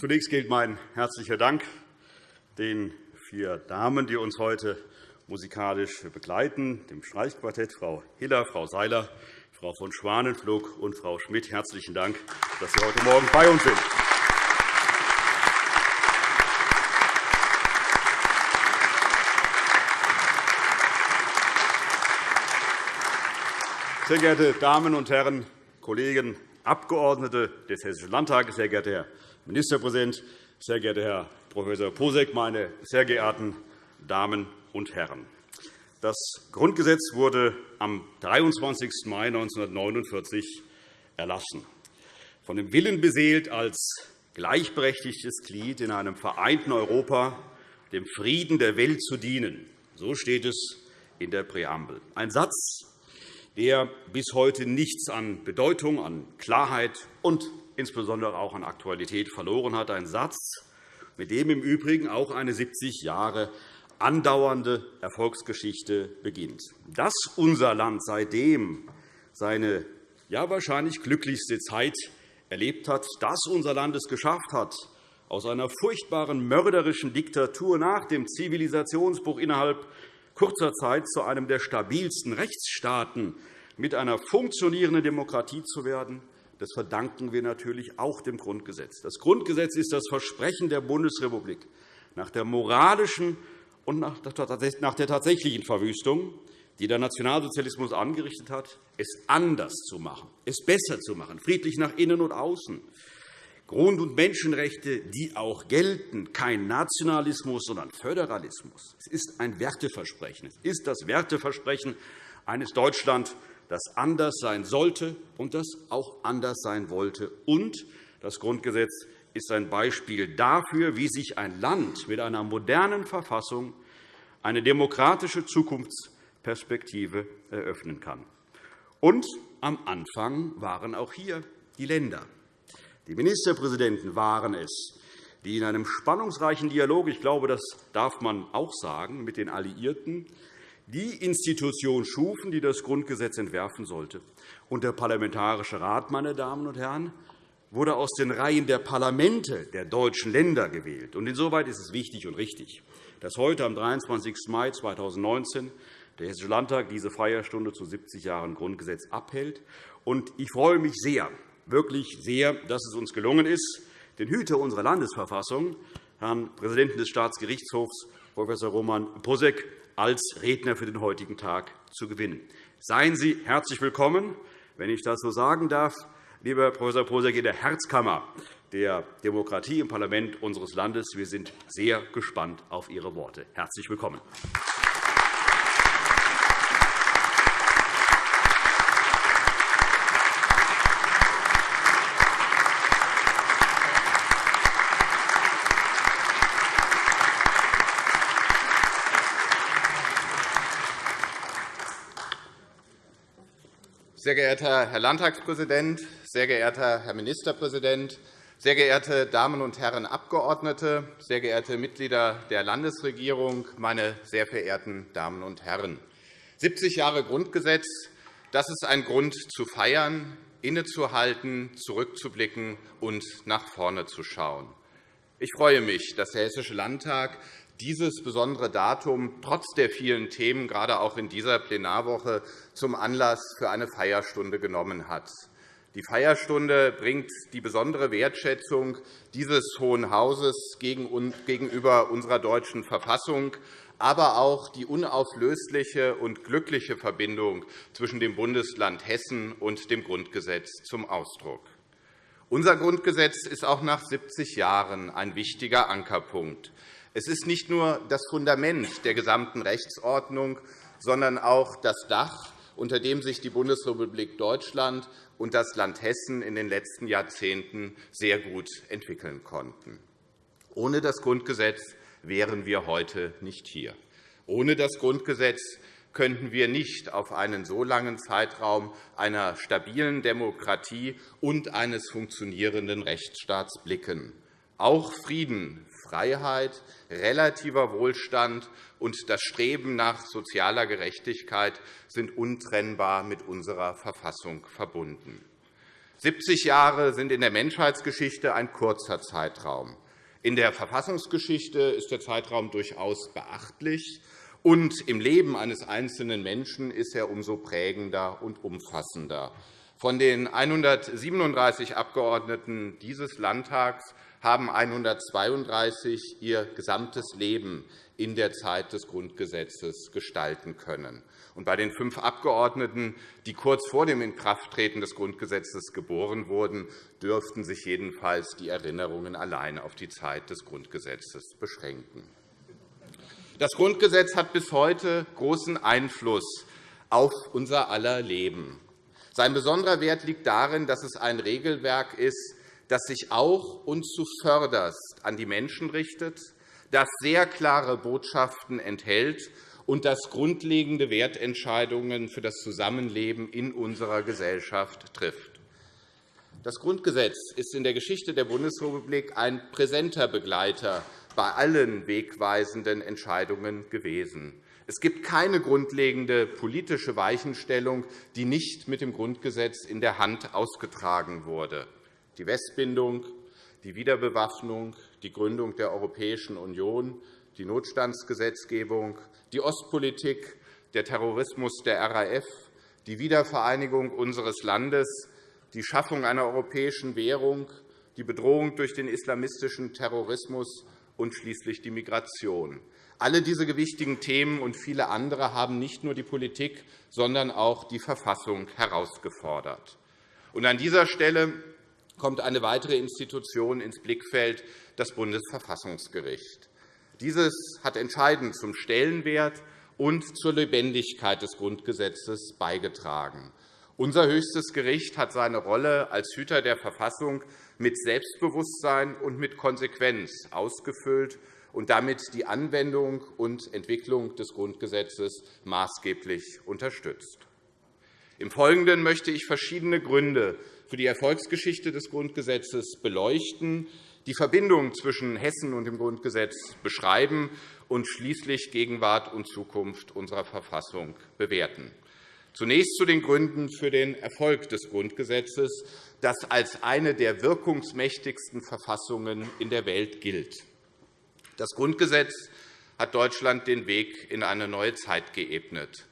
Zunächst gilt mein herzlicher Dank den vier Damen, die uns heute musikalisch begleiten, dem Streichquartett Frau Hiller, Frau Seiler, Frau von Schwanenflug und Frau Schmidt. Herzlichen Dank, dass Sie heute Morgen bei uns sind. Sehr geehrte Damen und Herren, Kollegen, Abgeordnete des Hessischen Landtages, sehr geehrter Herr Ministerpräsident, sehr geehrter Herr Prof. Posek, meine sehr geehrten Damen und Herren! Das Grundgesetz wurde am 23. Mai 1949 erlassen. Von dem Willen beseelt, als gleichberechtigtes Glied in einem vereinten Europa dem Frieden der Welt zu dienen. So steht es in der Präambel. Ein Satz, der bis heute nichts an Bedeutung, an Klarheit und insbesondere auch an Aktualität verloren hat. Ein Satz, mit dem im Übrigen auch eine 70 Jahre andauernde Erfolgsgeschichte beginnt. Dass unser Land seitdem seine ja wahrscheinlich glücklichste Zeit erlebt hat, dass unser Land es geschafft hat, aus einer furchtbaren mörderischen Diktatur nach dem Zivilisationsbruch innerhalb kurzer Zeit zu einem der stabilsten Rechtsstaaten mit einer funktionierenden Demokratie zu werden, das verdanken wir natürlich auch dem Grundgesetz. Das Grundgesetz ist das Versprechen der Bundesrepublik, nach der moralischen und nach der tatsächlichen Verwüstung, die der Nationalsozialismus angerichtet hat, es anders zu machen, es besser zu machen, friedlich nach innen und außen. Grund- und Menschenrechte, die auch gelten, kein Nationalismus, sondern Föderalismus. Es ist ein Werteversprechen. Es ist das Werteversprechen eines Deutschland, das anders sein sollte und das auch anders sein wollte. Und das Grundgesetz ist ein Beispiel dafür, wie sich ein Land mit einer modernen Verfassung eine demokratische Zukunftsperspektive eröffnen kann. Und am Anfang waren auch hier die Länder. Die Ministerpräsidenten waren es, die in einem spannungsreichen Dialog, ich glaube, das darf man auch sagen, mit den Alliierten die Institution schufen, die das Grundgesetz entwerfen sollte. Und der Parlamentarische Rat, meine Damen und Herren, wurde aus den Reihen der Parlamente der deutschen Länder gewählt. Insoweit ist es wichtig und richtig, dass heute am 23. Mai 2019 der Hessische Landtag diese Feierstunde zu 70 Jahren Grundgesetz abhält. Ich freue mich sehr, wirklich sehr, dass es uns gelungen ist, den Hüter unserer Landesverfassung, Herrn Präsidenten des Staatsgerichtshofs, Prof. Roman Posek, als Redner für den heutigen Tag zu gewinnen. Seien Sie herzlich willkommen, wenn ich das so sagen darf, lieber Prof. Posek, in der Herzkammer der Demokratie im Parlament unseres Landes. Wir sind sehr gespannt auf Ihre Worte. Herzlich willkommen. Sehr geehrter Herr Landtagspräsident, sehr geehrter Herr Ministerpräsident, sehr geehrte Damen und Herren Abgeordnete, sehr geehrte Mitglieder der Landesregierung, meine sehr verehrten Damen und Herren! 70 Jahre Grundgesetz, das ist ein Grund zu feiern, innezuhalten, zurückzublicken und nach vorne zu schauen. Ich freue mich, dass der Hessische Landtag dieses besondere Datum trotz der vielen Themen, gerade auch in dieser Plenarwoche, zum Anlass für eine Feierstunde genommen hat. Die Feierstunde bringt die besondere Wertschätzung dieses Hohen Hauses gegenüber unserer deutschen Verfassung, aber auch die unauflösliche und glückliche Verbindung zwischen dem Bundesland Hessen und dem Grundgesetz zum Ausdruck. Unser Grundgesetz ist auch nach 70 Jahren ein wichtiger Ankerpunkt. Es ist nicht nur das Fundament der gesamten Rechtsordnung, sondern auch das Dach, unter dem sich die Bundesrepublik Deutschland und das Land Hessen in den letzten Jahrzehnten sehr gut entwickeln konnten. Ohne das Grundgesetz wären wir heute nicht hier. Ohne das Grundgesetz könnten wir nicht auf einen so langen Zeitraum einer stabilen Demokratie und eines funktionierenden Rechtsstaats blicken. Auch Frieden, Freiheit, relativer Wohlstand und das Streben nach sozialer Gerechtigkeit sind untrennbar mit unserer Verfassung verbunden. 70 Jahre sind in der Menschheitsgeschichte ein kurzer Zeitraum. In der Verfassungsgeschichte ist der Zeitraum durchaus beachtlich, und im Leben eines einzelnen Menschen ist er umso prägender und umfassender. Von den 137 Abgeordneten dieses Landtags haben 132 ihr gesamtes Leben in der Zeit des Grundgesetzes gestalten können. Und bei den fünf Abgeordneten, die kurz vor dem Inkrafttreten des Grundgesetzes geboren wurden, dürften sich jedenfalls die Erinnerungen allein auf die Zeit des Grundgesetzes beschränken. Das Grundgesetz hat bis heute großen Einfluss auf unser aller Leben. Sein besonderer Wert liegt darin, dass es ein Regelwerk ist, das sich auch und zuvörderst an die Menschen richtet, das sehr klare Botschaften enthält und das grundlegende Wertentscheidungen für das Zusammenleben in unserer Gesellschaft trifft. Das Grundgesetz ist in der Geschichte der Bundesrepublik ein präsenter Begleiter bei allen wegweisenden Entscheidungen gewesen. Es gibt keine grundlegende politische Weichenstellung, die nicht mit dem Grundgesetz in der Hand ausgetragen wurde die Westbindung, die Wiederbewaffnung, die Gründung der Europäischen Union, die Notstandsgesetzgebung, die Ostpolitik, der Terrorismus der RAF, die Wiedervereinigung unseres Landes, die Schaffung einer europäischen Währung, die Bedrohung durch den islamistischen Terrorismus und schließlich die Migration. Alle diese gewichtigen Themen und viele andere haben nicht nur die Politik, sondern auch die Verfassung herausgefordert. An dieser Stelle kommt eine weitere Institution ins Blickfeld, das Bundesverfassungsgericht. Dieses hat entscheidend zum Stellenwert und zur Lebendigkeit des Grundgesetzes beigetragen. Unser höchstes Gericht hat seine Rolle als Hüter der Verfassung mit Selbstbewusstsein und mit Konsequenz ausgefüllt und damit die Anwendung und Entwicklung des Grundgesetzes maßgeblich unterstützt. Im Folgenden möchte ich verschiedene Gründe für die Erfolgsgeschichte des Grundgesetzes beleuchten, die Verbindung zwischen Hessen und dem Grundgesetz beschreiben und schließlich Gegenwart und Zukunft unserer Verfassung bewerten. Zunächst zu den Gründen für den Erfolg des Grundgesetzes, das als eine der wirkungsmächtigsten Verfassungen in der Welt gilt. Das Grundgesetz hat Deutschland den Weg in eine neue Zeit geebnet.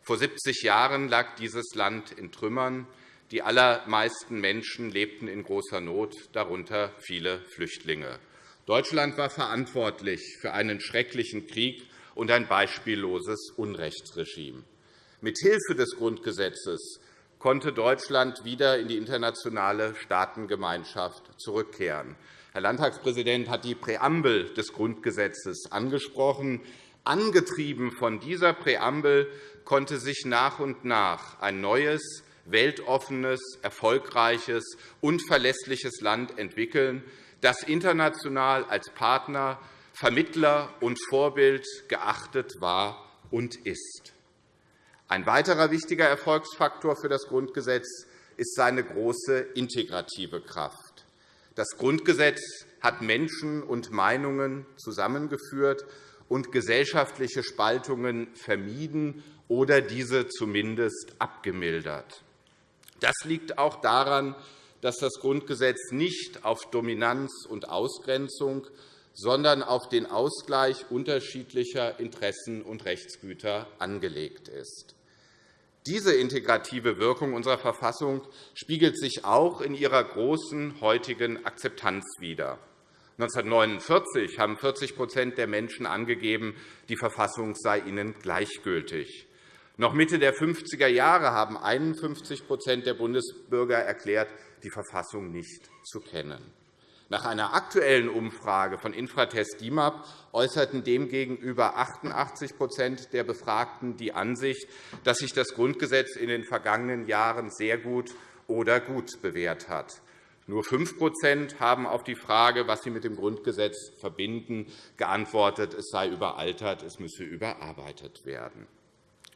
Vor 70 Jahren lag dieses Land in Trümmern. Die allermeisten Menschen lebten in großer Not, darunter viele Flüchtlinge. Deutschland war verantwortlich für einen schrecklichen Krieg und ein beispielloses Unrechtsregime. Mit Hilfe des Grundgesetzes konnte Deutschland wieder in die internationale Staatengemeinschaft zurückkehren. Herr Landtagspräsident hat die Präambel des Grundgesetzes angesprochen. Angetrieben von dieser Präambel konnte sich nach und nach ein neues, weltoffenes, erfolgreiches und verlässliches Land entwickeln, das international als Partner, Vermittler und Vorbild geachtet war und ist. Ein weiterer wichtiger Erfolgsfaktor für das Grundgesetz ist seine große integrative Kraft. Das Grundgesetz hat Menschen und Meinungen zusammengeführt und gesellschaftliche Spaltungen vermieden oder diese zumindest abgemildert. Das liegt auch daran, dass das Grundgesetz nicht auf Dominanz und Ausgrenzung, sondern auf den Ausgleich unterschiedlicher Interessen und Rechtsgüter angelegt ist. Diese integrative Wirkung unserer Verfassung spiegelt sich auch in ihrer großen heutigen Akzeptanz wider. 1949 haben 40% der Menschen angegeben, die Verfassung sei ihnen gleichgültig. Noch Mitte der 50er Jahre haben 51% der Bundesbürger erklärt, die Verfassung nicht zu kennen. Nach einer aktuellen Umfrage von Infratest DIMAP äußerten demgegenüber 88% der Befragten die Ansicht, dass sich das Grundgesetz in den vergangenen Jahren sehr gut oder gut bewährt hat. Nur 5% haben auf die Frage, was sie mit dem Grundgesetz verbinden, geantwortet, es sei überaltert, es müsse überarbeitet werden.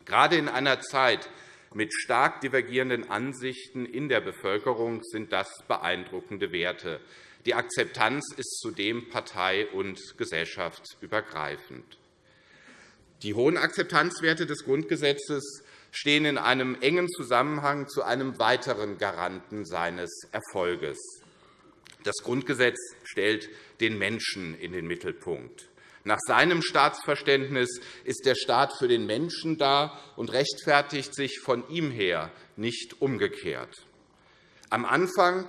Gerade in einer Zeit mit stark divergierenden Ansichten in der Bevölkerung sind das beeindruckende Werte. Die Akzeptanz ist zudem partei- und gesellschaftsübergreifend. Die hohen Akzeptanzwerte des Grundgesetzes stehen in einem engen Zusammenhang zu einem weiteren Garanten seines Erfolges. Das Grundgesetz stellt den Menschen in den Mittelpunkt. Nach seinem Staatsverständnis ist der Staat für den Menschen da und rechtfertigt sich von ihm her, nicht umgekehrt. Am Anfang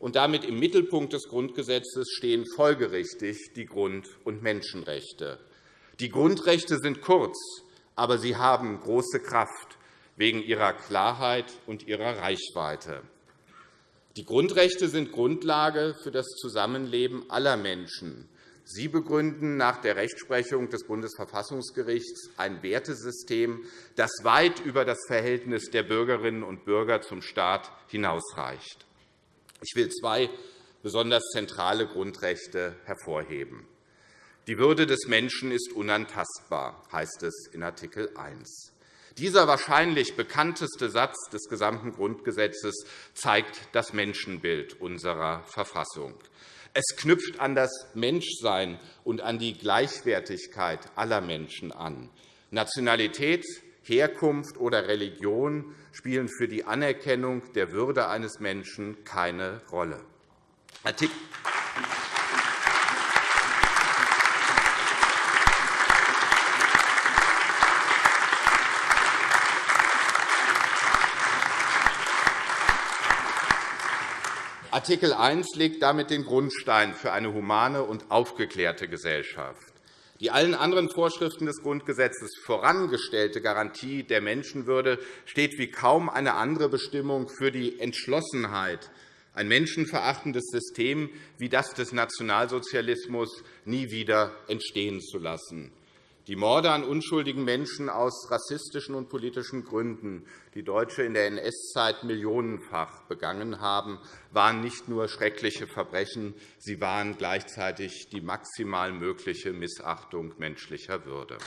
und damit im Mittelpunkt des Grundgesetzes stehen folgerichtig die Grund- und Menschenrechte. Die Grundrechte sind kurz, aber sie haben große Kraft wegen ihrer Klarheit und ihrer Reichweite. Die Grundrechte sind Grundlage für das Zusammenleben aller Menschen. Sie begründen nach der Rechtsprechung des Bundesverfassungsgerichts ein Wertesystem, das weit über das Verhältnis der Bürgerinnen und Bürger zum Staat hinausreicht. Ich will zwei besonders zentrale Grundrechte hervorheben. Die Würde des Menschen ist unantastbar, heißt es in Art. 1. Dieser wahrscheinlich bekannteste Satz des gesamten Grundgesetzes zeigt das Menschenbild unserer Verfassung. Es knüpft an das Menschsein und an die Gleichwertigkeit aller Menschen an. Nationalität, Herkunft oder Religion spielen für die Anerkennung der Würde eines Menschen keine Rolle. Artikel 1 legt damit den Grundstein für eine humane und aufgeklärte Gesellschaft. Die allen anderen Vorschriften des Grundgesetzes vorangestellte Garantie der Menschenwürde steht wie kaum eine andere Bestimmung für die Entschlossenheit, ein menschenverachtendes System wie das des Nationalsozialismus nie wieder entstehen zu lassen. Die Morde an unschuldigen Menschen aus rassistischen und politischen Gründen, die Deutsche in der NS-Zeit millionenfach begangen haben, waren nicht nur schreckliche Verbrechen, sie waren gleichzeitig die maximal mögliche Missachtung menschlicher Würde.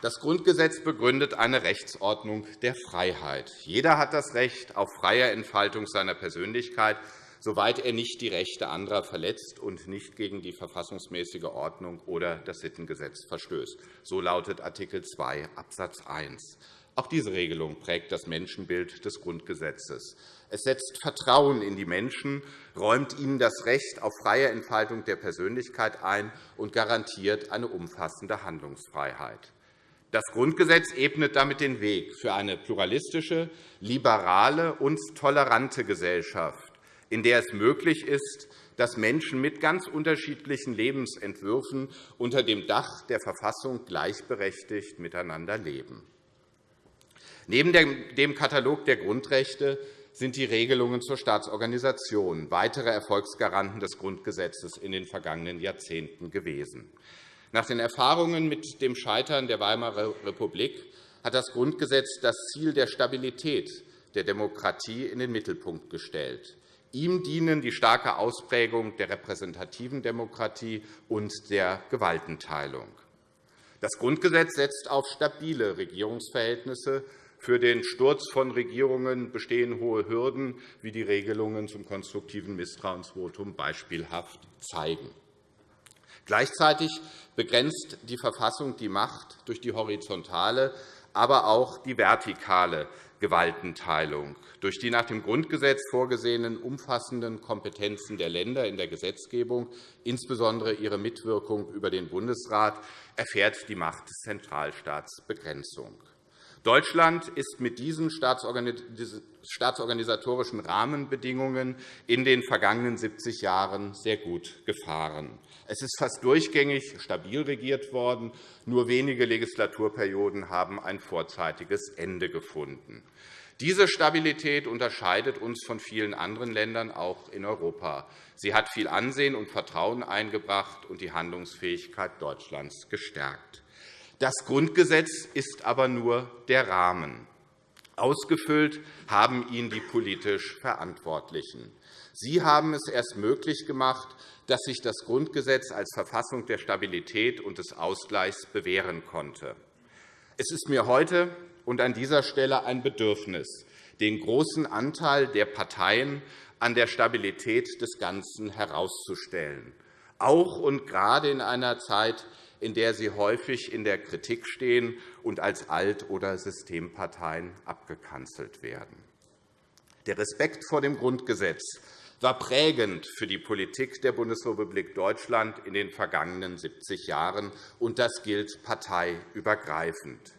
Das Grundgesetz begründet eine Rechtsordnung der Freiheit. Jeder hat das Recht auf freie Entfaltung seiner Persönlichkeit, soweit er nicht die Rechte anderer verletzt und nicht gegen die verfassungsmäßige Ordnung oder das Sittengesetz verstößt. So lautet Art. 2 Abs. 1. Auch diese Regelung prägt das Menschenbild des Grundgesetzes. Es setzt Vertrauen in die Menschen, räumt ihnen das Recht auf freie Entfaltung der Persönlichkeit ein und garantiert eine umfassende Handlungsfreiheit. Das Grundgesetz ebnet damit den Weg für eine pluralistische, liberale und tolerante Gesellschaft, in der es möglich ist, dass Menschen mit ganz unterschiedlichen Lebensentwürfen unter dem Dach der Verfassung gleichberechtigt miteinander leben. Neben dem Katalog der Grundrechte sind die Regelungen zur Staatsorganisation weitere Erfolgsgaranten des Grundgesetzes in den vergangenen Jahrzehnten gewesen. Nach den Erfahrungen mit dem Scheitern der Weimarer Republik hat das Grundgesetz das Ziel der Stabilität der Demokratie in den Mittelpunkt gestellt. Ihm dienen die starke Ausprägung der repräsentativen Demokratie und der Gewaltenteilung. Das Grundgesetz setzt auf stabile Regierungsverhältnisse. Für den Sturz von Regierungen bestehen hohe Hürden, wie die Regelungen zum konstruktiven Misstrauensvotum beispielhaft zeigen. Gleichzeitig begrenzt die Verfassung die Macht durch die horizontale, aber auch die vertikale Gewaltenteilung. Durch die nach dem Grundgesetz vorgesehenen umfassenden Kompetenzen der Länder in der Gesetzgebung, insbesondere ihre Mitwirkung über den Bundesrat, erfährt die Macht des Zentralstaats Begrenzung. Deutschland ist mit diesen staatsorganisatorischen Rahmenbedingungen in den vergangenen 70 Jahren sehr gut gefahren. Es ist fast durchgängig stabil regiert worden. Nur wenige Legislaturperioden haben ein vorzeitiges Ende gefunden. Diese Stabilität unterscheidet uns von vielen anderen Ländern, auch in Europa. Sie hat viel Ansehen und Vertrauen eingebracht und die Handlungsfähigkeit Deutschlands gestärkt. Das Grundgesetz ist aber nur der Rahmen. Ausgefüllt haben ihn die politisch Verantwortlichen. Sie haben es erst möglich gemacht, dass sich das Grundgesetz als Verfassung der Stabilität und des Ausgleichs bewähren konnte. Es ist mir heute und an dieser Stelle ein Bedürfnis, den großen Anteil der Parteien an der Stabilität des Ganzen herauszustellen, auch und gerade in einer Zeit, in der sie häufig in der Kritik stehen und als Alt- oder Systemparteien abgekanzelt werden. Der Respekt vor dem Grundgesetz war prägend für die Politik der Bundesrepublik Deutschland in den vergangenen 70 Jahren, und das gilt parteiübergreifend.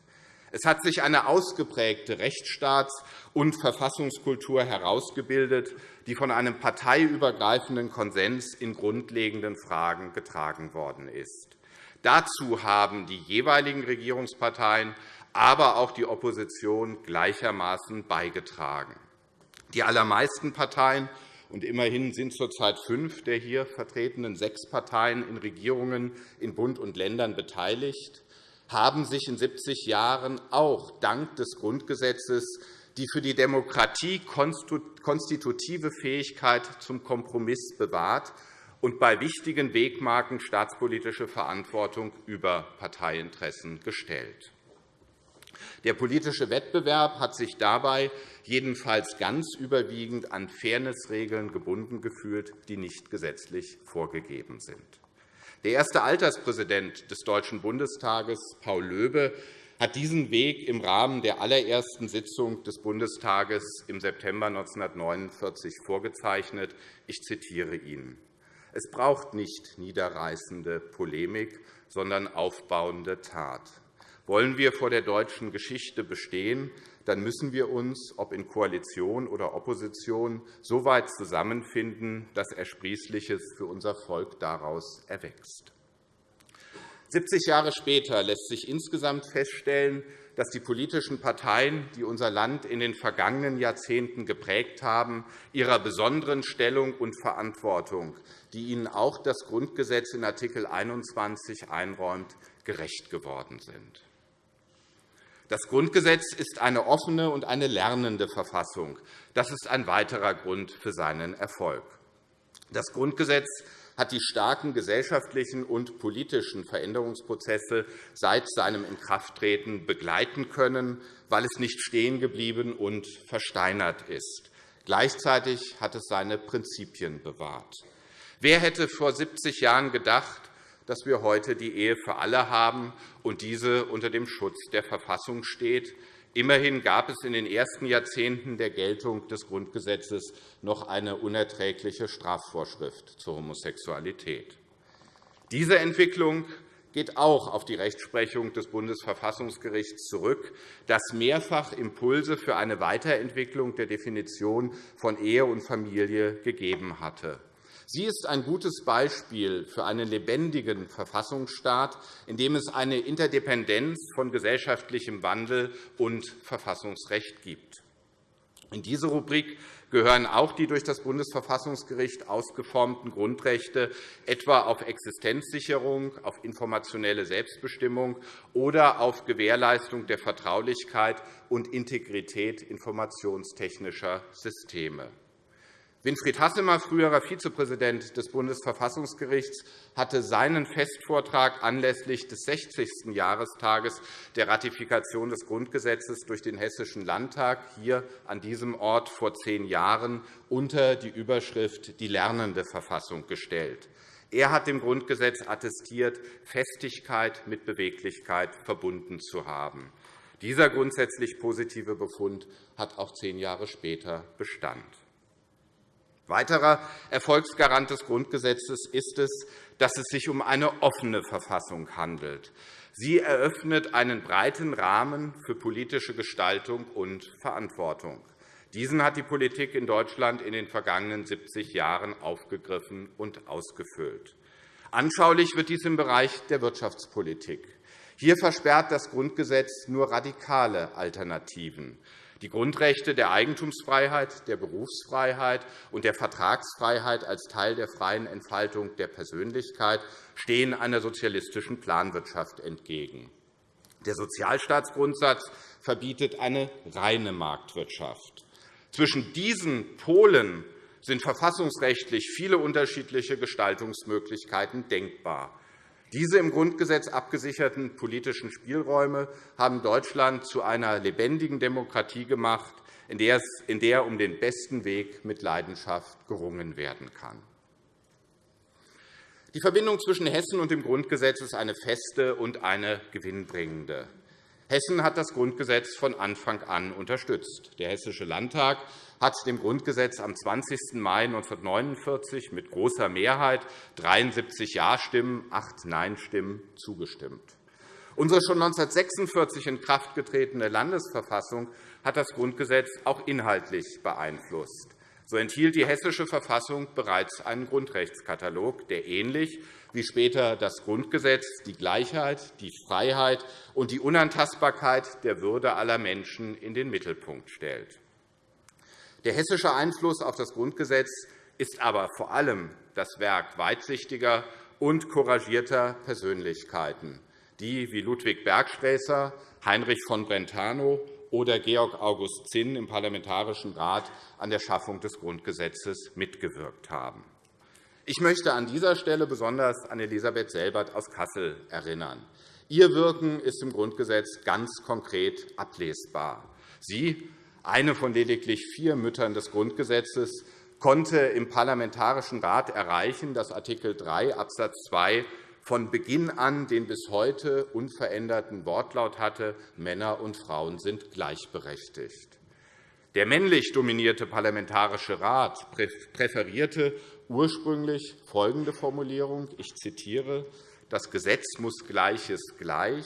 Es hat sich eine ausgeprägte Rechtsstaats- und Verfassungskultur herausgebildet, die von einem parteiübergreifenden Konsens in grundlegenden Fragen getragen worden ist. Dazu haben die jeweiligen Regierungsparteien, aber auch die Opposition gleichermaßen beigetragen. Die allermeisten Parteien und immerhin sind zurzeit fünf der hier vertretenen sechs Parteien in Regierungen in Bund und Ländern beteiligt, haben sich in 70 Jahren auch dank des Grundgesetzes die für die Demokratie konstitutive Fähigkeit zum Kompromiss bewahrt und bei wichtigen Wegmarken staatspolitische Verantwortung über Parteiinteressen gestellt. Der politische Wettbewerb hat sich dabei jedenfalls ganz überwiegend an Fairnessregeln gebunden gefühlt, die nicht gesetzlich vorgegeben sind. Der erste Alterspräsident des Deutschen Bundestages, Paul Löbe, hat diesen Weg im Rahmen der allerersten Sitzung des Bundestages im September 1949 vorgezeichnet. Ich zitiere ihn. Es braucht nicht niederreißende Polemik, sondern aufbauende Tat. Wollen wir vor der deutschen Geschichte bestehen, dann müssen wir uns, ob in Koalition oder Opposition, so weit zusammenfinden, dass Ersprießliches für unser Volk daraus erwächst. 70 Jahre später lässt sich insgesamt feststellen, dass die politischen Parteien, die unser Land in den vergangenen Jahrzehnten geprägt haben, ihrer besonderen Stellung und Verantwortung, die ihnen auch das Grundgesetz in Art. 21 einräumt, gerecht geworden sind. Das Grundgesetz ist eine offene und eine lernende Verfassung. Das ist ein weiterer Grund für seinen Erfolg. Das Grundgesetz hat die starken gesellschaftlichen und politischen Veränderungsprozesse seit seinem Inkrafttreten begleiten können, weil es nicht stehen geblieben und versteinert ist. Gleichzeitig hat es seine Prinzipien bewahrt. Wer hätte vor 70 Jahren gedacht, dass wir heute die Ehe für alle haben und diese unter dem Schutz der Verfassung steht. Immerhin gab es in den ersten Jahrzehnten der Geltung des Grundgesetzes noch eine unerträgliche Strafvorschrift zur Homosexualität. Diese Entwicklung geht auch auf die Rechtsprechung des Bundesverfassungsgerichts zurück, das mehrfach Impulse für eine Weiterentwicklung der Definition von Ehe und Familie gegeben hatte. Sie ist ein gutes Beispiel für einen lebendigen Verfassungsstaat, in dem es eine Interdependenz von gesellschaftlichem Wandel und Verfassungsrecht gibt. In diese Rubrik gehören auch die durch das Bundesverfassungsgericht ausgeformten Grundrechte, etwa auf Existenzsicherung, auf informationelle Selbstbestimmung oder auf Gewährleistung der Vertraulichkeit und Integrität informationstechnischer Systeme. Winfried Hassemer, früherer Vizepräsident des Bundesverfassungsgerichts, hatte seinen Festvortrag anlässlich des 60. Jahrestages der Ratifikation des Grundgesetzes durch den Hessischen Landtag hier an diesem Ort vor zehn Jahren unter die Überschrift Die lernende Verfassung gestellt. Er hat dem Grundgesetz attestiert, Festigkeit mit Beweglichkeit verbunden zu haben. Dieser grundsätzlich positive Befund hat auch zehn Jahre später Bestand. Weiterer Erfolgsgarant des Grundgesetzes ist es, dass es sich um eine offene Verfassung handelt. Sie eröffnet einen breiten Rahmen für politische Gestaltung und Verantwortung. Diesen hat die Politik in Deutschland in den vergangenen 70 Jahren aufgegriffen und ausgefüllt. Anschaulich wird dies im Bereich der Wirtschaftspolitik. Hier versperrt das Grundgesetz nur radikale Alternativen. Die Grundrechte der Eigentumsfreiheit, der Berufsfreiheit und der Vertragsfreiheit als Teil der freien Entfaltung der Persönlichkeit stehen einer sozialistischen Planwirtschaft entgegen. Der Sozialstaatsgrundsatz verbietet eine reine Marktwirtschaft. Zwischen diesen Polen sind verfassungsrechtlich viele unterschiedliche Gestaltungsmöglichkeiten denkbar. Diese im Grundgesetz abgesicherten politischen Spielräume haben Deutschland zu einer lebendigen Demokratie gemacht, in der um den besten Weg mit Leidenschaft gerungen werden kann. Die Verbindung zwischen Hessen und dem Grundgesetz ist eine feste und eine gewinnbringende. Hessen hat das Grundgesetz von Anfang an unterstützt. Der Hessische Landtag hat dem Grundgesetz am 20. Mai 1949 mit großer Mehrheit 73 Ja-Stimmen, 8 Nein-Stimmen zugestimmt. Unsere schon 1946 in Kraft getretene Landesverfassung hat das Grundgesetz auch inhaltlich beeinflusst. So enthielt die Hessische Verfassung bereits einen Grundrechtskatalog, der ähnlich wie später das Grundgesetz die Gleichheit, die Freiheit und die Unantastbarkeit der Würde aller Menschen in den Mittelpunkt stellt. Der hessische Einfluss auf das Grundgesetz ist aber vor allem das Werk weitsichtiger und couragierter Persönlichkeiten, die wie Ludwig Bergsträßer, Heinrich von Brentano oder Georg August Zinn im Parlamentarischen Rat an der Schaffung des Grundgesetzes mitgewirkt haben. Ich möchte an dieser Stelle besonders an Elisabeth Selbert aus Kassel erinnern. Ihr Wirken ist im Grundgesetz ganz konkret ablesbar. Sie, eine von lediglich vier Müttern des Grundgesetzes, konnte im Parlamentarischen Rat erreichen, dass Art. 3 Abs. 2 von Beginn an den bis heute unveränderten Wortlaut hatte, Männer und Frauen sind gleichberechtigt. Der männlich dominierte Parlamentarische Rat präferierte ursprünglich folgende Formulierung. Ich zitiere. Das Gesetz muss Gleiches gleich.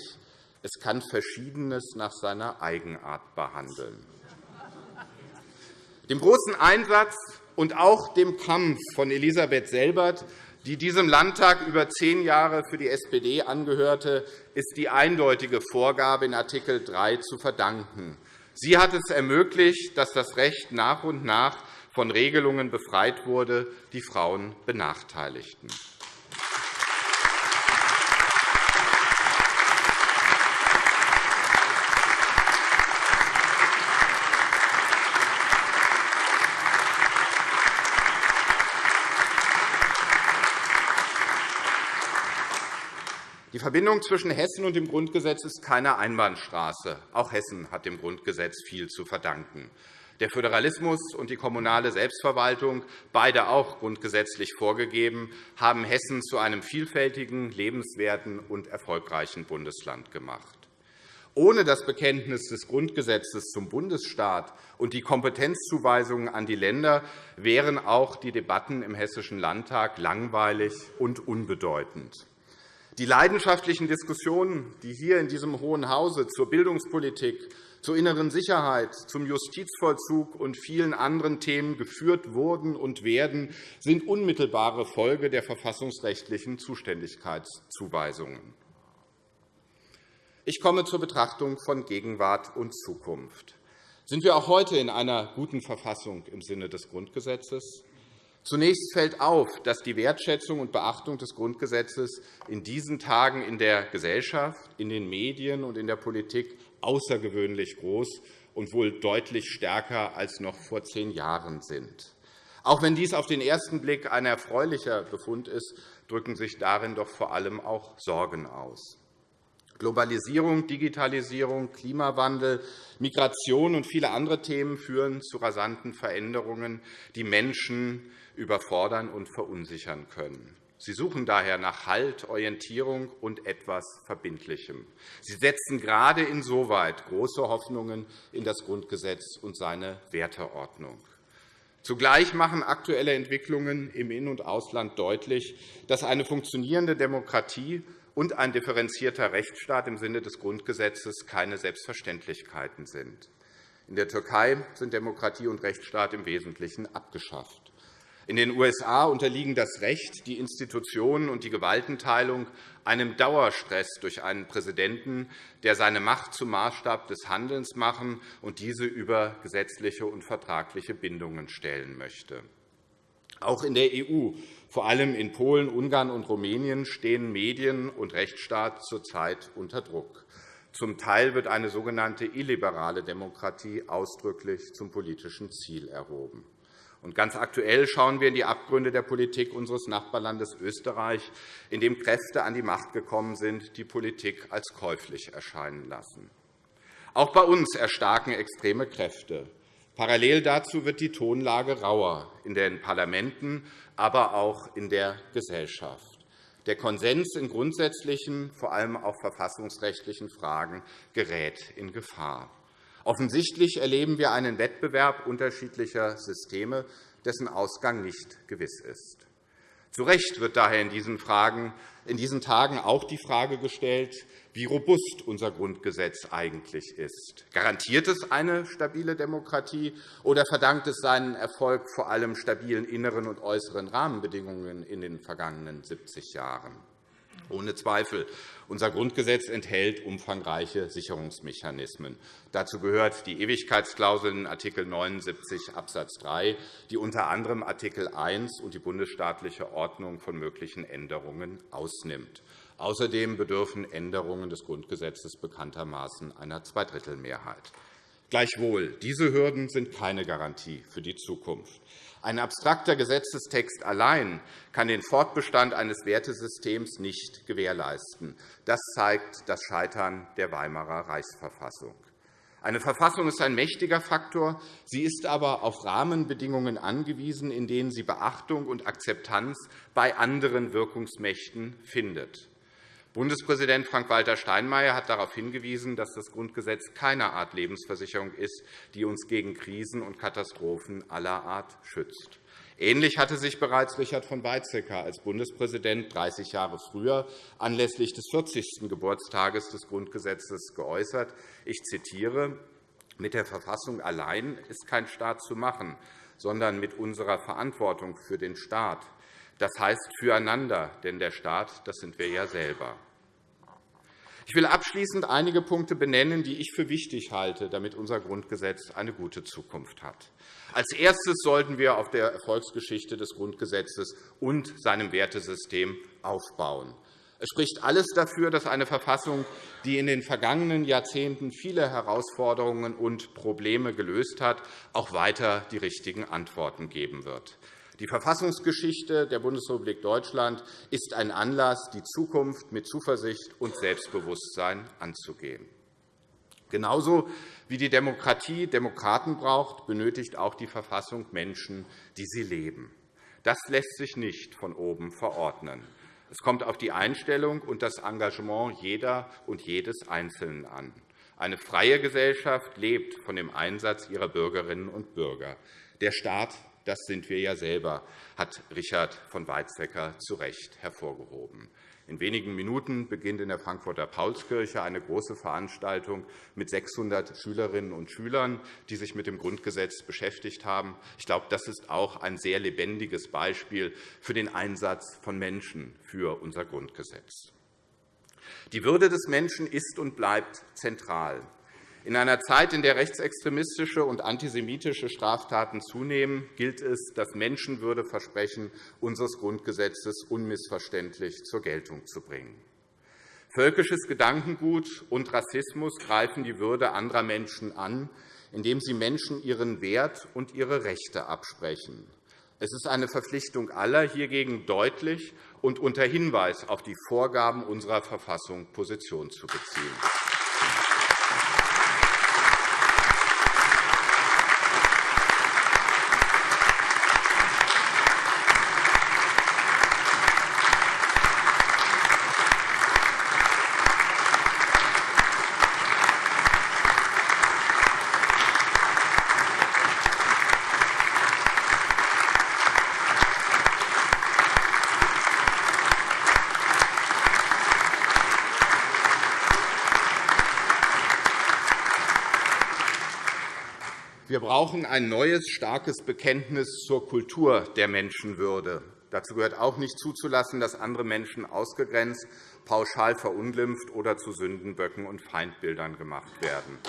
Es kann Verschiedenes nach seiner Eigenart behandeln. Dem großen Einsatz und auch dem Kampf von Elisabeth Selbert die diesem Landtag über zehn Jahre für die SPD angehörte, ist die eindeutige Vorgabe in Art. 3 zu verdanken. Sie hat es ermöglicht, dass das Recht nach und nach von Regelungen befreit wurde, die Frauen benachteiligten. Die Verbindung zwischen Hessen und dem Grundgesetz ist keine Einbahnstraße. Auch Hessen hat dem Grundgesetz viel zu verdanken. Der Föderalismus und die kommunale Selbstverwaltung, beide auch grundgesetzlich vorgegeben, haben Hessen zu einem vielfältigen, lebenswerten und erfolgreichen Bundesland gemacht. Ohne das Bekenntnis des Grundgesetzes zum Bundesstaat und die Kompetenzzuweisungen an die Länder wären auch die Debatten im Hessischen Landtag langweilig und unbedeutend. Die leidenschaftlichen Diskussionen, die hier in diesem Hohen Hause zur Bildungspolitik, zur inneren Sicherheit, zum Justizvollzug und vielen anderen Themen geführt wurden und werden, sind unmittelbare Folge der verfassungsrechtlichen Zuständigkeitszuweisungen. Ich komme zur Betrachtung von Gegenwart und Zukunft. Sind wir auch heute in einer guten Verfassung im Sinne des Grundgesetzes? Zunächst fällt auf, dass die Wertschätzung und Beachtung des Grundgesetzes in diesen Tagen in der Gesellschaft, in den Medien und in der Politik außergewöhnlich groß und wohl deutlich stärker als noch vor zehn Jahren sind. Auch wenn dies auf den ersten Blick ein erfreulicher Befund ist, drücken sich darin doch vor allem auch Sorgen aus. Globalisierung, Digitalisierung, Klimawandel, Migration und viele andere Themen führen zu rasanten Veränderungen, die Menschen überfordern und verunsichern können. Sie suchen daher nach Halt, Orientierung und etwas Verbindlichem. Sie setzen gerade insoweit große Hoffnungen in das Grundgesetz und seine Werteordnung. Zugleich machen aktuelle Entwicklungen im In- und Ausland deutlich, dass eine funktionierende Demokratie und ein differenzierter Rechtsstaat im Sinne des Grundgesetzes keine Selbstverständlichkeiten sind. In der Türkei sind Demokratie und Rechtsstaat im Wesentlichen abgeschafft. In den USA unterliegen das Recht, die Institutionen und die Gewaltenteilung einem Dauerstress durch einen Präsidenten, der seine Macht zum Maßstab des Handelns machen und diese über gesetzliche und vertragliche Bindungen stellen möchte. Auch in der EU, vor allem in Polen, Ungarn und Rumänien, stehen Medien und Rechtsstaat zurzeit unter Druck. Zum Teil wird eine sogenannte illiberale Demokratie ausdrücklich zum politischen Ziel erhoben. Und ganz aktuell schauen wir in die Abgründe der Politik unseres Nachbarlandes Österreich, in dem Kräfte an die Macht gekommen sind, die Politik als käuflich erscheinen lassen. Auch bei uns erstarken extreme Kräfte. Parallel dazu wird die Tonlage rauer in den Parlamenten, aber auch in der Gesellschaft. Der Konsens in grundsätzlichen, vor allem auch verfassungsrechtlichen Fragen gerät in Gefahr. Offensichtlich erleben wir einen Wettbewerb unterschiedlicher Systeme, dessen Ausgang nicht gewiss ist. Zu Recht wird daher in diesen, Fragen, in diesen Tagen auch die Frage gestellt, wie robust unser Grundgesetz eigentlich ist. Garantiert es eine stabile Demokratie, oder verdankt es seinen Erfolg vor allem stabilen inneren und äußeren Rahmenbedingungen in den vergangenen 70 Jahren? Ohne Zweifel. Unser Grundgesetz enthält umfangreiche Sicherungsmechanismen. Dazu gehört die Ewigkeitsklausel in Art. 79 Abs. 3, die unter anderem Art. 1 und die bundesstaatliche Ordnung von möglichen Änderungen ausnimmt. Außerdem bedürfen Änderungen des Grundgesetzes bekanntermaßen einer Zweidrittelmehrheit. Gleichwohl, diese Hürden sind keine Garantie für die Zukunft. Ein abstrakter Gesetzestext allein kann den Fortbestand eines Wertesystems nicht gewährleisten. Das zeigt das Scheitern der Weimarer Reichsverfassung. Eine Verfassung ist ein mächtiger Faktor. Sie ist aber auf Rahmenbedingungen angewiesen, in denen sie Beachtung und Akzeptanz bei anderen Wirkungsmächten findet. Bundespräsident Frank-Walter Steinmeier hat darauf hingewiesen, dass das Grundgesetz keine Art Lebensversicherung ist, die uns gegen Krisen und Katastrophen aller Art schützt. Ähnlich hatte sich bereits Richard von Weizsäcker als Bundespräsident 30 Jahre früher anlässlich des 40. Geburtstages des Grundgesetzes geäußert. Ich zitiere. Mit der Verfassung allein ist kein Staat zu machen, sondern mit unserer Verantwortung für den Staat, das heißt füreinander, denn der Staat das sind wir ja selber. Ich will abschließend einige Punkte benennen, die ich für wichtig halte, damit unser Grundgesetz eine gute Zukunft hat. Als Erstes sollten wir auf der Erfolgsgeschichte des Grundgesetzes und seinem Wertesystem aufbauen. Es spricht alles dafür, dass eine Verfassung, die in den vergangenen Jahrzehnten viele Herausforderungen und Probleme gelöst hat, auch weiter die richtigen Antworten geben wird. Die Verfassungsgeschichte der Bundesrepublik Deutschland ist ein Anlass, die Zukunft mit Zuversicht und Selbstbewusstsein anzugehen. Genauso wie die Demokratie Demokraten braucht, benötigt auch die Verfassung Menschen, die sie leben. Das lässt sich nicht von oben verordnen. Es kommt auf die Einstellung und das Engagement jeder und jedes Einzelnen an. Eine freie Gesellschaft lebt von dem Einsatz ihrer Bürgerinnen und Bürger. Der Staat das sind wir ja selber, hat Richard von Weizsäcker zu Recht hervorgehoben. In wenigen Minuten beginnt in der Frankfurter Paulskirche eine große Veranstaltung mit 600 Schülerinnen und Schülern, die sich mit dem Grundgesetz beschäftigt haben. Ich glaube, das ist auch ein sehr lebendiges Beispiel für den Einsatz von Menschen für unser Grundgesetz. Die Würde des Menschen ist und bleibt zentral. In einer Zeit, in der rechtsextremistische und antisemitische Straftaten zunehmen, gilt es, das Menschenwürdeversprechen unseres Grundgesetzes unmissverständlich zur Geltung zu bringen. Völkisches Gedankengut und Rassismus greifen die Würde anderer Menschen an, indem sie Menschen ihren Wert und ihre Rechte absprechen. Es ist eine Verpflichtung aller, hiergegen deutlich und unter Hinweis auf die Vorgaben unserer Verfassung Position zu beziehen. Wir brauchen ein neues, starkes Bekenntnis zur Kultur der Menschenwürde. Dazu gehört auch nicht zuzulassen, dass andere Menschen ausgegrenzt, pauschal verunglimpft oder zu Sündenböcken und Feindbildern gemacht werden.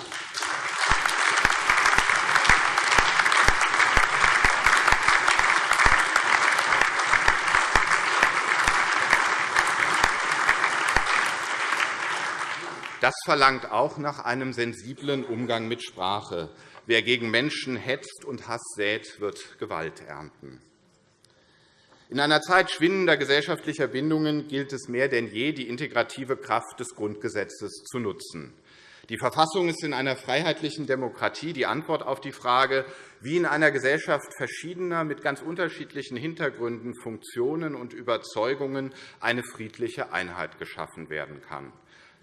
Das verlangt auch nach einem sensiblen Umgang mit Sprache. Wer gegen Menschen hetzt und Hass sät, wird Gewalt ernten. In einer Zeit schwindender gesellschaftlicher Bindungen gilt es mehr denn je, die integrative Kraft des Grundgesetzes zu nutzen. Die Verfassung ist in einer freiheitlichen Demokratie die Antwort auf die Frage, wie in einer Gesellschaft verschiedener, mit ganz unterschiedlichen Hintergründen, Funktionen und Überzeugungen eine friedliche Einheit geschaffen werden kann.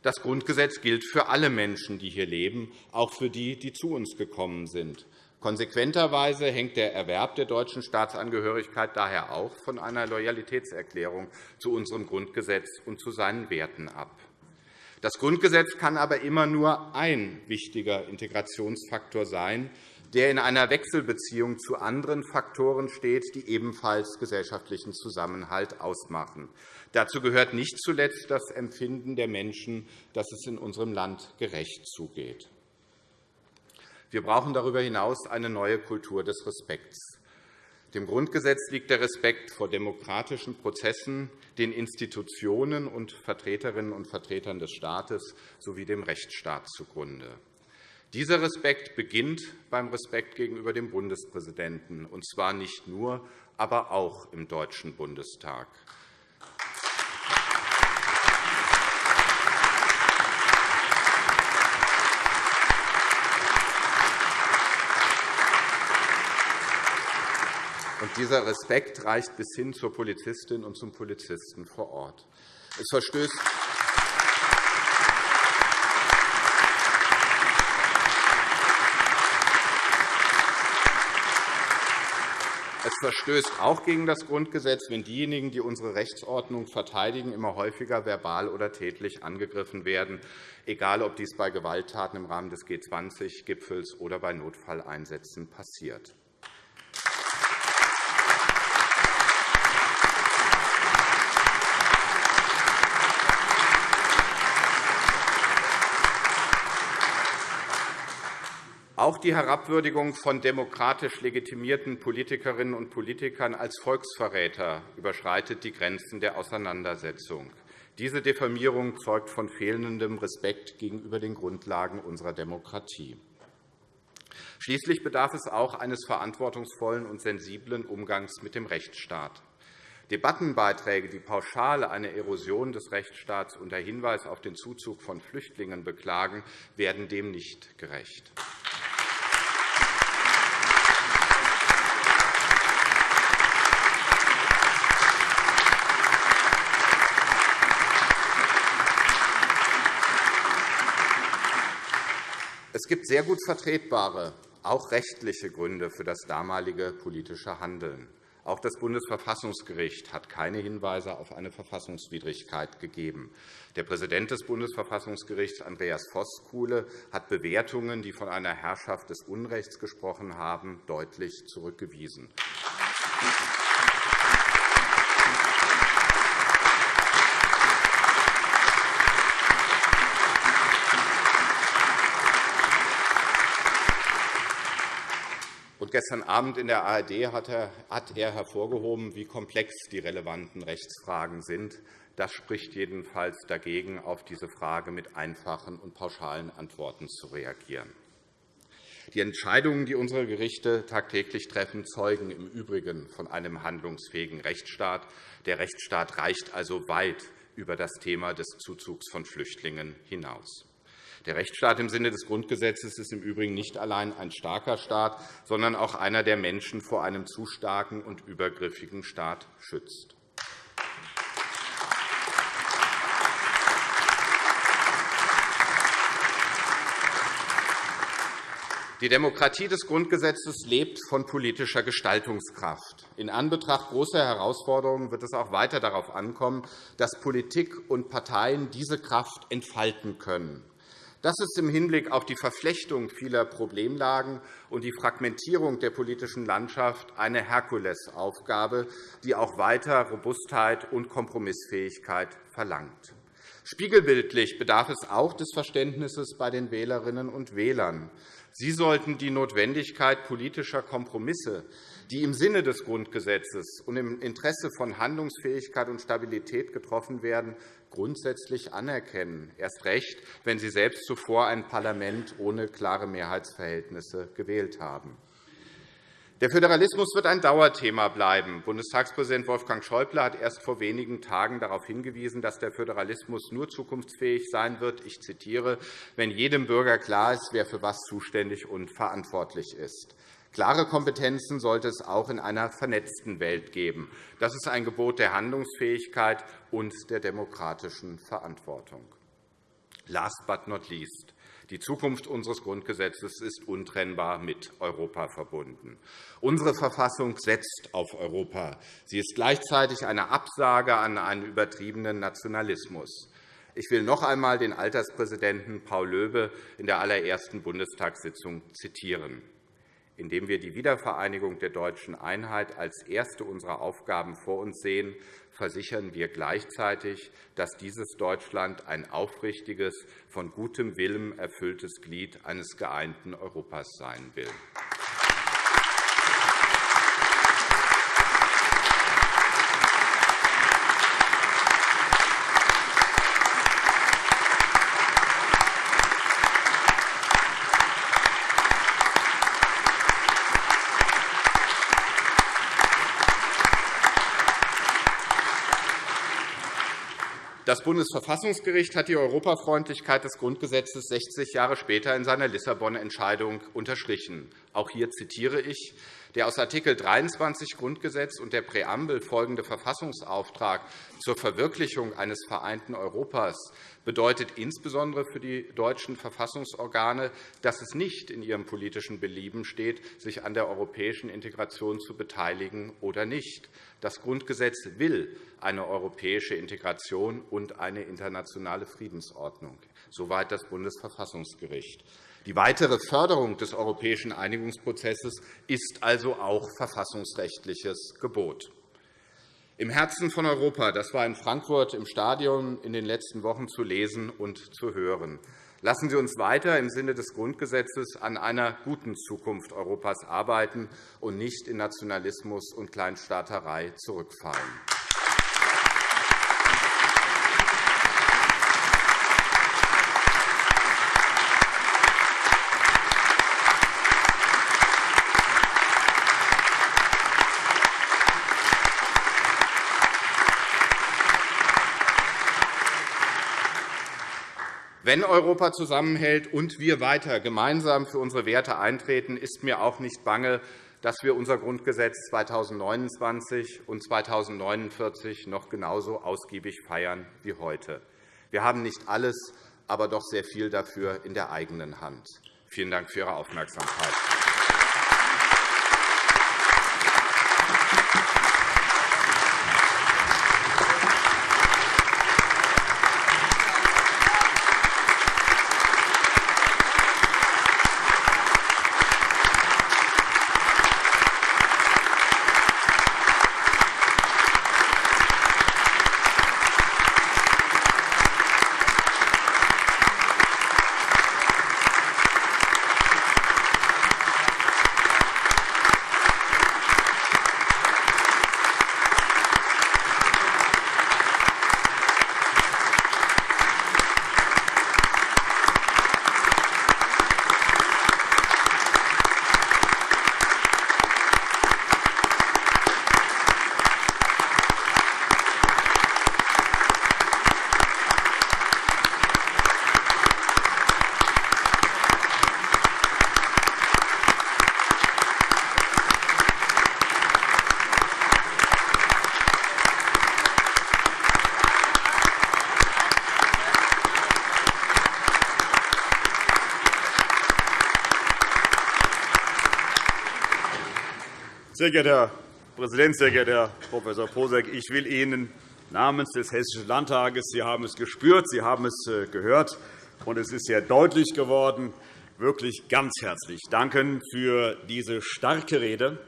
Das Grundgesetz gilt für alle Menschen, die hier leben, auch für die, die zu uns gekommen sind. Konsequenterweise hängt der Erwerb der deutschen Staatsangehörigkeit daher auch von einer Loyalitätserklärung zu unserem Grundgesetz und zu seinen Werten ab. Das Grundgesetz kann aber immer nur ein wichtiger Integrationsfaktor sein, der in einer Wechselbeziehung zu anderen Faktoren steht, die ebenfalls gesellschaftlichen Zusammenhalt ausmachen. Dazu gehört nicht zuletzt das Empfinden der Menschen, dass es in unserem Land gerecht zugeht. Wir brauchen darüber hinaus eine neue Kultur des Respekts. Dem Grundgesetz liegt der Respekt vor demokratischen Prozessen, den Institutionen und Vertreterinnen und Vertretern des Staates sowie dem Rechtsstaat zugrunde. Dieser Respekt beginnt beim Respekt gegenüber dem Bundespräsidenten, und zwar nicht nur, aber auch im Deutschen Bundestag. Und dieser Respekt reicht bis hin zur Polizistin und zum Polizisten vor Ort. Es verstößt Es verstößt auch gegen das Grundgesetz, wenn diejenigen, die unsere Rechtsordnung verteidigen, immer häufiger verbal oder tätlich angegriffen werden, egal ob dies bei Gewalttaten im Rahmen des G20-Gipfels oder bei Notfalleinsätzen passiert. Auch die Herabwürdigung von demokratisch legitimierten Politikerinnen und Politikern als Volksverräter überschreitet die Grenzen der Auseinandersetzung. Diese Diffamierung zeugt von fehlendem Respekt gegenüber den Grundlagen unserer Demokratie. Schließlich bedarf es auch eines verantwortungsvollen und sensiblen Umgangs mit dem Rechtsstaat. Debattenbeiträge, die pauschal eine Erosion des Rechtsstaats unter Hinweis auf den Zuzug von Flüchtlingen beklagen, werden dem nicht gerecht. Es gibt sehr gut vertretbare, auch rechtliche Gründe für das damalige politische Handeln. Auch das Bundesverfassungsgericht hat keine Hinweise auf eine Verfassungswidrigkeit gegeben. Der Präsident des Bundesverfassungsgerichts, Andreas Voskuhle, hat Bewertungen, die von einer Herrschaft des Unrechts gesprochen haben, deutlich zurückgewiesen. Gestern Abend in der ARD hat er hervorgehoben, wie komplex die relevanten Rechtsfragen sind. Das spricht jedenfalls dagegen, auf diese Frage mit einfachen und pauschalen Antworten zu reagieren. Die Entscheidungen, die unsere Gerichte tagtäglich treffen, zeugen im Übrigen von einem handlungsfähigen Rechtsstaat. Der Rechtsstaat reicht also weit über das Thema des Zuzugs von Flüchtlingen hinaus. Der Rechtsstaat im Sinne des Grundgesetzes ist im Übrigen nicht allein ein starker Staat, sondern auch einer, der Menschen vor einem zu starken und übergriffigen Staat schützt. Die Demokratie des Grundgesetzes lebt von politischer Gestaltungskraft. In Anbetracht großer Herausforderungen wird es auch weiter darauf ankommen, dass Politik und Parteien diese Kraft entfalten können. Das ist im Hinblick auf die Verflechtung vieler Problemlagen und die Fragmentierung der politischen Landschaft eine Herkulesaufgabe, die auch weiter Robustheit und Kompromissfähigkeit verlangt. Spiegelbildlich bedarf es auch des Verständnisses bei den Wählerinnen und Wählern. Sie sollten die Notwendigkeit politischer Kompromisse, die im Sinne des Grundgesetzes und im Interesse von Handlungsfähigkeit und Stabilität getroffen werden, grundsätzlich anerkennen, erst recht, wenn Sie selbst zuvor ein Parlament ohne klare Mehrheitsverhältnisse gewählt haben. Der Föderalismus wird ein Dauerthema bleiben. Bundestagspräsident Wolfgang Schäuble hat erst vor wenigen Tagen darauf hingewiesen, dass der Föderalismus nur zukunftsfähig sein wird, ich zitiere, wenn jedem Bürger klar ist, wer für was zuständig und verantwortlich ist. Klare Kompetenzen sollte es auch in einer vernetzten Welt geben. Das ist ein Gebot der Handlungsfähigkeit und der demokratischen Verantwortung. Last but not least. Die Zukunft unseres Grundgesetzes ist untrennbar mit Europa verbunden. Unsere Verfassung setzt auf Europa. Sie ist gleichzeitig eine Absage an einen übertriebenen Nationalismus. Ich will noch einmal den Alterspräsidenten Paul Löbe in der allerersten Bundestagssitzung zitieren indem wir die Wiedervereinigung der deutschen Einheit als erste unserer Aufgaben vor uns sehen, versichern wir gleichzeitig, dass dieses Deutschland ein aufrichtiges, von gutem Willen erfülltes Glied eines geeinten Europas sein will. Das Bundesverfassungsgericht hat die Europafreundlichkeit des Grundgesetzes 60 Jahre später in seiner Lissabon-Entscheidung unterstrichen. Auch hier zitiere ich. Der aus Art. 23 Grundgesetz und der Präambel folgende Verfassungsauftrag zur Verwirklichung eines vereinten Europas bedeutet insbesondere für die deutschen Verfassungsorgane, dass es nicht in ihrem politischen Belieben steht, sich an der europäischen Integration zu beteiligen oder nicht. Das Grundgesetz will eine europäische Integration und eine internationale Friedensordnung. Soweit das Bundesverfassungsgericht. Die weitere Förderung des europäischen Einigungsprozesses ist also auch verfassungsrechtliches Gebot. Im Herzen von Europa, das war in Frankfurt im Stadion in den letzten Wochen zu lesen und zu hören. Lassen Sie uns weiter im Sinne des Grundgesetzes an einer guten Zukunft Europas arbeiten und nicht in Nationalismus und Kleinstaaterei zurückfallen. Wenn Europa zusammenhält und wir weiter gemeinsam für unsere Werte eintreten, ist mir auch nicht bange, dass wir unser Grundgesetz 2029 und 2049 noch genauso ausgiebig feiern wie heute. Wir haben nicht alles, aber doch sehr viel dafür in der eigenen Hand. Vielen Dank für Ihre Aufmerksamkeit. Sehr geehrter Herr Präsident, sehr geehrter Herr Prof. Posek! Ich will Ihnen namens des Hessischen Landtages, Sie haben es gespürt, Sie haben es äh, gehört, und es ist sehr deutlich geworden, wirklich ganz herzlich danken für diese starke Rede,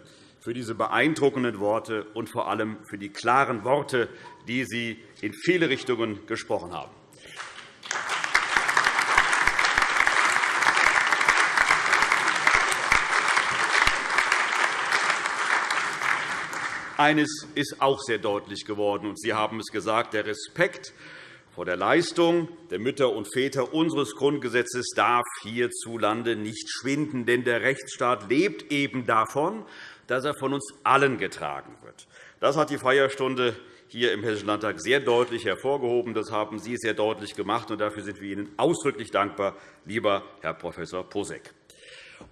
für diese beeindruckenden Worte und vor allem für die klaren Worte, die Sie in viele Richtungen gesprochen haben. Eines ist auch sehr deutlich geworden, und Sie haben es gesagt, der Respekt vor der Leistung der Mütter und Väter unseres Grundgesetzes darf hierzulande nicht schwinden. Denn der Rechtsstaat lebt eben davon, dass er von uns allen getragen wird. Das hat die Feierstunde hier im Hessischen Landtag sehr deutlich hervorgehoben. Das haben Sie sehr deutlich gemacht, und dafür sind wir Ihnen ausdrücklich dankbar, lieber Herr Prof. Posek.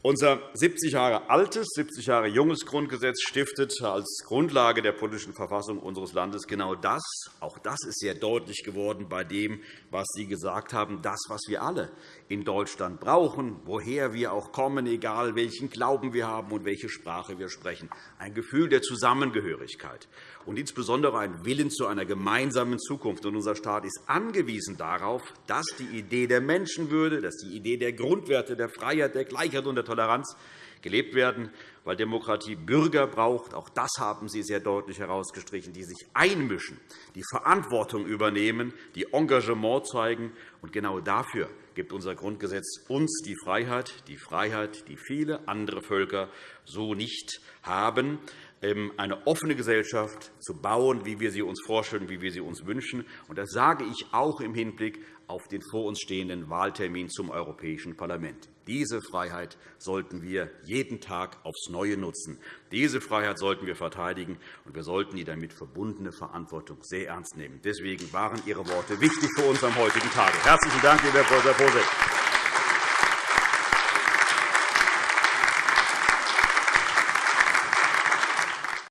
Unser 70 Jahre altes, 70 Jahre junges Grundgesetz stiftet als Grundlage der politischen Verfassung unseres Landes genau das. Auch das ist sehr deutlich geworden bei dem, was Sie gesagt haben, das, was wir alle in Deutschland brauchen, woher wir auch kommen, egal welchen Glauben wir haben und welche Sprache wir sprechen. Ein Gefühl der Zusammengehörigkeit und insbesondere ein Willen zu einer gemeinsamen Zukunft. unser Staat ist angewiesen darauf, dass die Idee der Menschenwürde, dass die Idee der Grundwerte, der Freiheit, der Gleichheit und der Toleranz gelebt werden, weil Demokratie Bürger braucht. Auch das haben Sie sehr deutlich herausgestrichen, die sich einmischen, die Verantwortung übernehmen, die Engagement zeigen. Und genau dafür gibt unser Grundgesetz uns die Freiheit, die Freiheit, die viele andere Völker so nicht haben. Ähm, eine offene Gesellschaft zu bauen, wie wir sie uns vorstellen, wie wir sie uns wünschen. Das sage ich auch im Hinblick auf den vor uns stehenden Wahltermin zum Europäischen Parlament. Diese Freiheit sollten wir jeden Tag aufs Neue nutzen. Diese Freiheit sollten wir verteidigen, und wir sollten die damit verbundene Verantwortung sehr ernst nehmen. Deswegen waren Ihre Worte wichtig für uns am heutigen Tage. Herzlichen Dank, lieber Herr. Posek.